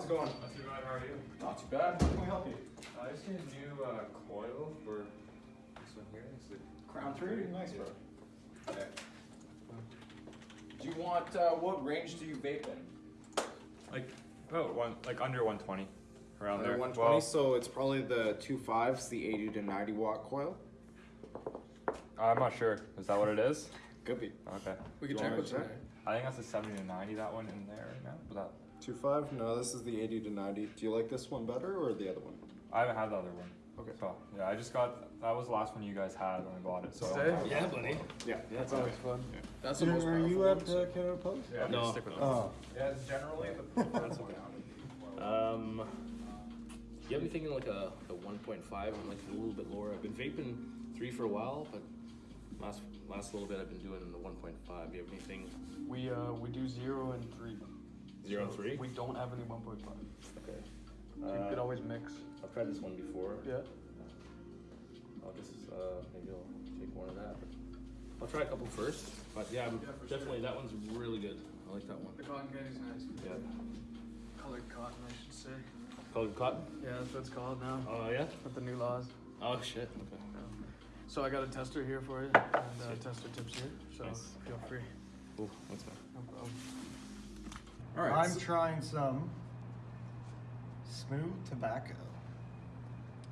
how's it going? Not too bad, how are you? Not too bad. How can we help you? Uh, I just need a new uh, coil for this one here. It's the Crown three? Nice, bro. Okay. Do you want, uh, what range do you vape in? Like about one, like under 120, around Under there. 120, Well, so it's probably the two fives, the 80 to 90 watt coil. I'm not sure. Is that what it is? Could be. Okay. We can check what's there. I think that's the 70 to 90. That one in there right now. But that Two five? No, this is the 80 to 90. Do you like this one better or the other one? I haven't had the other one. Okay. So yeah, I just got that was the last one you guys had when I bought it. So I don't Stay? have Yeah, that. buddy. Yeah. That's always fun. Yeah. That's the You- most Are powerful you at so- uh, Canada Post? Yeah, No. stick with that. Oh, Yeah, generally the preferred one. Um, yeah, I've been thinking like a, a 1.5. I'm like a little bit lower. I've been vaping three for a while, but last last little bit I've been doing the 1.5. You have anything We uh we do zero and three. Zero and three? We don't have any one point five. Okay. you Uh, could always mix. I've tried this one before. Yeah. I'll just uh, maybe I'll take one of that. I'll try a couple first. But yeah, I'm Yeah, for definitely that one's really good. I like that one. The cotton candy's nice. Yeah. Colored cotton, I should say. Colored cotton. Yeah, that's what it's called now. Oh yeah. With the new laws. Oh shit. Okay. So I got a tester here for you, and uh, tester tips here. So Nice. feel free. Cool. That's fine. No problem. All right. I'm trying some smooth tobacco.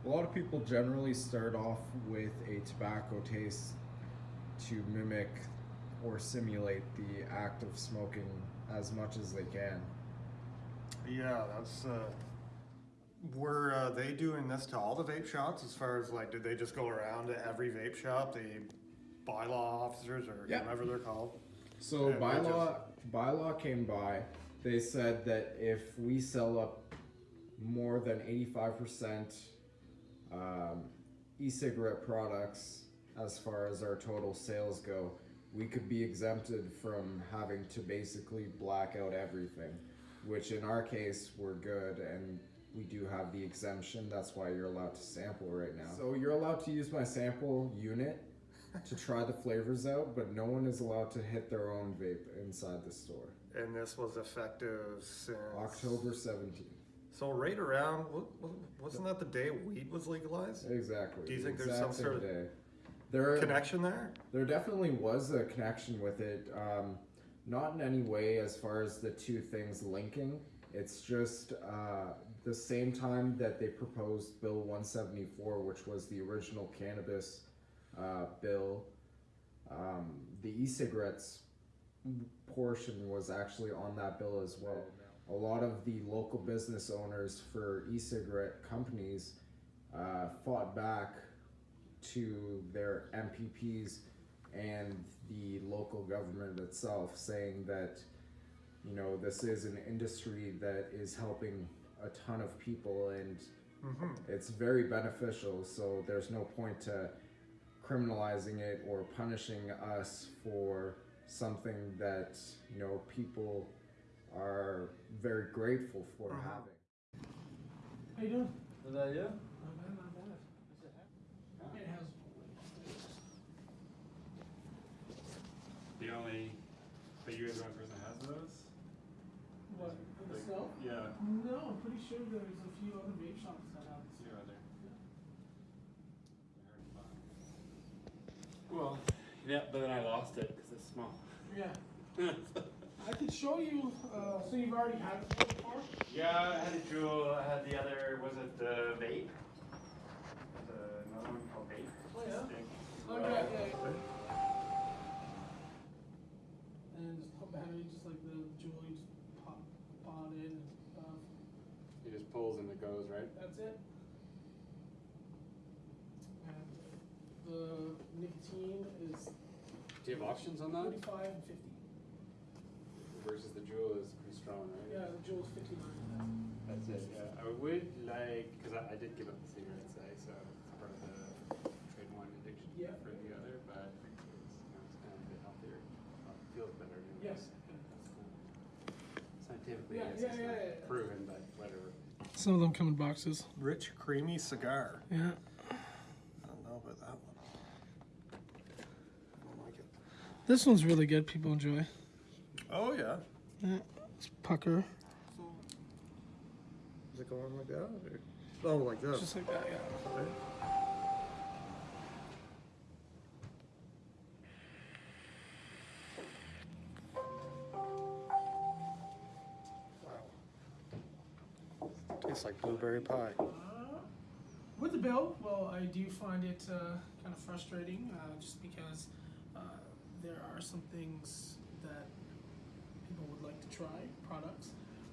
A lot of people generally start off with a tobacco taste to mimic or simulate the act of smoking as much as they can. Yeah, that's. Uh, were uh, they doing this to all the vape shops? As far as like, did they just go around to every vape shop, the bylaw officers or Yeah. whatever they're called? So bylaw bylaw came by. They said that if we sell up more than eighty five percent um, e-cigarette products, as far as our total sales go, we could be exempted from having to basically black out everything. Which in our case, we're good and we do have the exemption. That's why you're allowed to sample right now. So you're allowed to use my sample unit to try the flavors out, but no one is allowed to hit their own vape inside the store. And this was effective since October 17th. So right around, wa- wa- wasn't that the day weed was legalized? Exactly. Do you think there's exact some sort of day. There, Connection there? there definitely was a connection with it. Um, not in any way as far as the two things linking. It's just uh, the same time that they proposed Bill 174, which was the original cannabis uh, bill. Um, the e-cigarettes portion was actually on that bill as well. A lot of the local business owners for e-cigarette companies uh, fought back to their MPPs and the local government itself, saying that you know this is an industry that is helping a ton of people and Mm-hmm. it's very beneficial. So there's no point to criminalizing it or punishing us for something that you know people are very grateful for Mhm. having. How you doing? Is that you? Not bad, not bad. It has. The only, but you guys are the only person that has those. What, the Like, snow? Yeah. No, I'm pretty sure there's a few other vape shops that have this. See right there. Well, yeah, but then I lost it because it's small. Yeah. I could show you, uh, so you've already had it before? Yeah, I had a JUUL. I had the other. Was it the vape? The another one called vape. Oh, yeah? Stink. Oh, yeah, yeah, yeah. And just put battery, just like the JUUL, you just pop, pop it in and stuff. It just pulls and it goes, right? That's it. And the nicotine is Do you have options on that? forty-five and fifty. Versus the JUUL is pretty strong, right? Yeah, the JUUL's fifty-nine. That's it. Yeah, I would like because I, I did give up the cigarettes, eh, so it's part of the trade one addiction Yeah. for the other, but it's, you know, it's kind of a bit healthier. Uh, feels better. Anyways. Yes. Scientifically, Yeah, it's yeah, just yeah, not yeah. proven, but whatever. Some of them come in boxes. Rich, creamy cigar. Yeah. I don't know about that one. I don't like it. This one's really good. People enjoy. Oh yeah. Yeah. It's pucker. Does it go on like that? Or? Oh, like this. Just like that, yeah. Right? Wow. Tastes like blueberry pie. Uh, with the bill, well, I do find it uh, kind of frustrating uh, just because there are some things that people would like to try, products,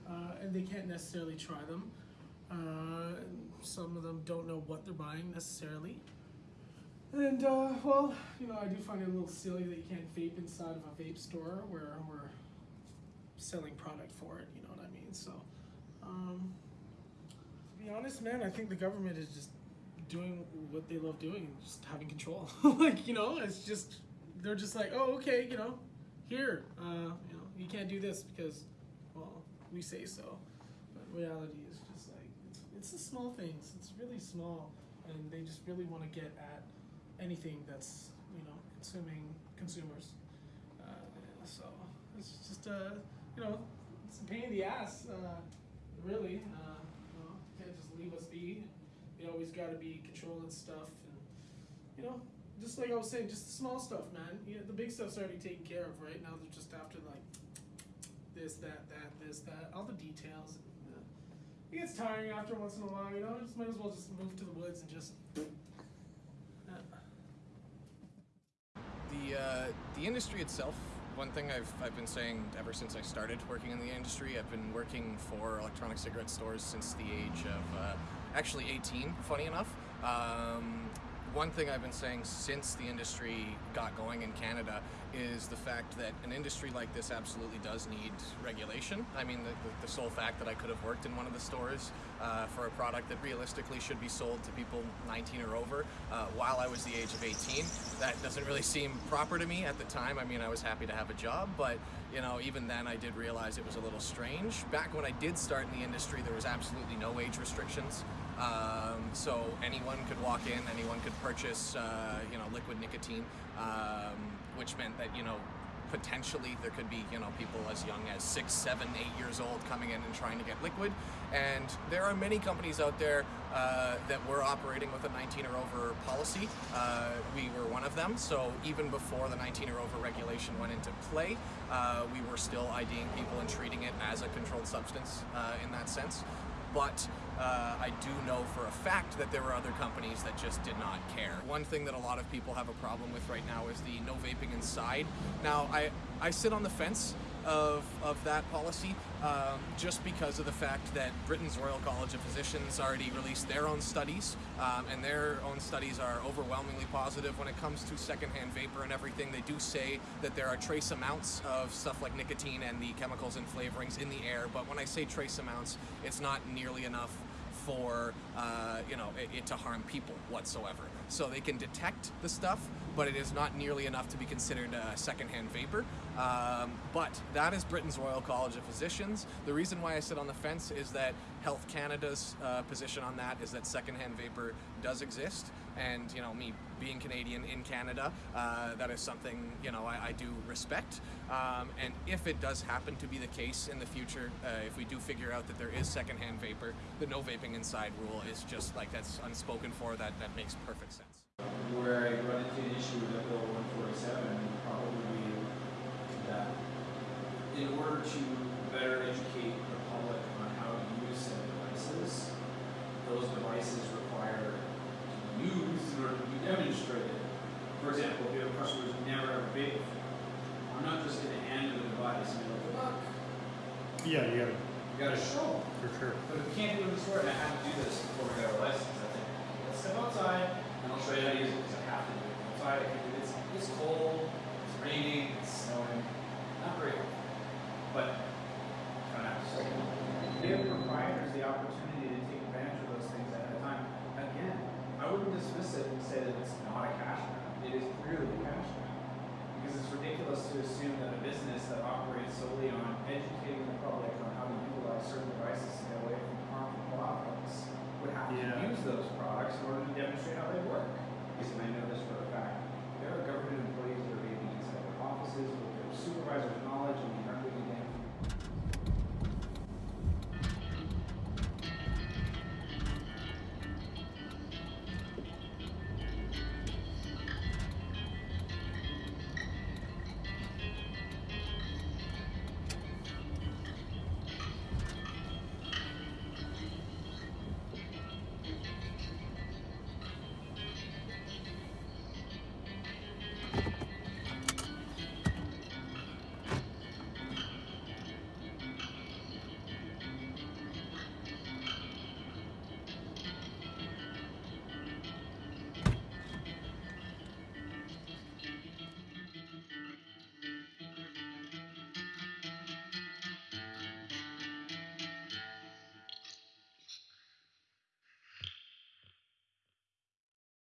uh, and they can't necessarily try them. Uh, some of them don't know what they're buying necessarily. And, uh, well, you know, I do find it a little silly that you can't vape inside of a vape store where we're selling product for it, you know what I mean? So, um, to be honest, man, I think the government is just doing what they love doing, just having control. like, you know, it's just they're just like, oh, okay, you know, here, uh, you know, you can't do this because, well, we say so. But reality is just like it's, it's the small things. It's really small, and they just really want to get at anything that's you know consuming consumers. Uh, so it's just uh, you know, it's a pain in the ass. Uh, really, uh, you know, can't just leave us be. You always got to be controlling stuff, and you know, just like I was saying, just the small stuff, man. You know, the big stuff's already taken care of. Right now, they're just after like this, that, that, this, that, all the details. Uh, it gets tiring after once in a while, you know. Just might as well just move to the woods and just. Uh, The uh, the industry itself. One thing I've I've been saying ever since I started working in the industry. I've been working for electronic cigarette stores since the age of uh, actually 18. Funny enough. Um, one thing I've been saying since the industry got going in Canada is the fact that an industry like this absolutely does need regulation. I mean, the, the, the sole fact that I could have worked in one of the stores uh, for a product that realistically should be sold to people 19 or over uh, while I was the age of 18, that doesn't really seem proper to me at the time. I mean, I was happy to have a job, but you know, even then I did realize it was a little strange. Back when I did start in the industry, there was absolutely no age restrictions. Um, so anyone could walk in, anyone could purchase, uh, you know, liquid nicotine, um, which meant that, you know, potentially there could be, you know, people as young as six, seven, eight years old coming in and trying to get liquid. And there are many companies out there uh, that were operating with a 19 or over policy. Uh, we were one of them. So even before the 19 or over regulation went into play, uh, we were still IDing people and treating it as a controlled substance uh, in that sense but uh, I do know for a fact that there were other companies that just did not care. One thing that a lot of people have a problem with right now is the no vaping inside. Now, I, I sit on the fence of, of that policy um, just because of the fact that Britain's Royal College of Physicians already released their own studies, um, and their own studies are overwhelmingly positive when it comes to secondhand vapor and everything. They do say that there are trace amounts of stuff like nicotine and the chemicals and flavorings in the air, but when I say trace amounts, it's not nearly enough for uh, you know it, it to harm people whatsoever. So they can detect the stuff, but it is not nearly enough to be considered a secondhand vapor. Um, but that is Britain's Royal College of Physicians. The reason why I sit on the fence is that Health Canada's uh, position on that is that secondhand vapor does exist, and you know me being Canadian in Canada, uh, that is something you know I, I do respect. Um, and if it does happen to be the case in the future, uh, if we do figure out that there is secondhand vapor, the no vaping inside rule is just like that's unspoken for. That that makes perfect sense. Where I run into an issue with Bill 147 probably that in order to better educate the public on how to use said devices, those devices require used in order to be demonstrated. For example, if you have a customer who's never ever vaped before, I'm not just going to hand them the device and be like, look, Yeah, you gotta, you got to show them. for sure. But if we can't do it in the store, and I have to do this before we got our license, I think, let's step outside and I'll show you how to use it because I have to do it. Outside, I can do it. It's, it's cold, it's raining, it's snowing. Not great. But kind of have to say. Give proprietors the opportunity sit and say that it's not a cash grab. It is clearly a cash grab. Because it's ridiculous to assume that a business that operates solely on educating the public on how to utilize certain devices to get away from harmful products would have yeah. to use those products in order to demonstrate how they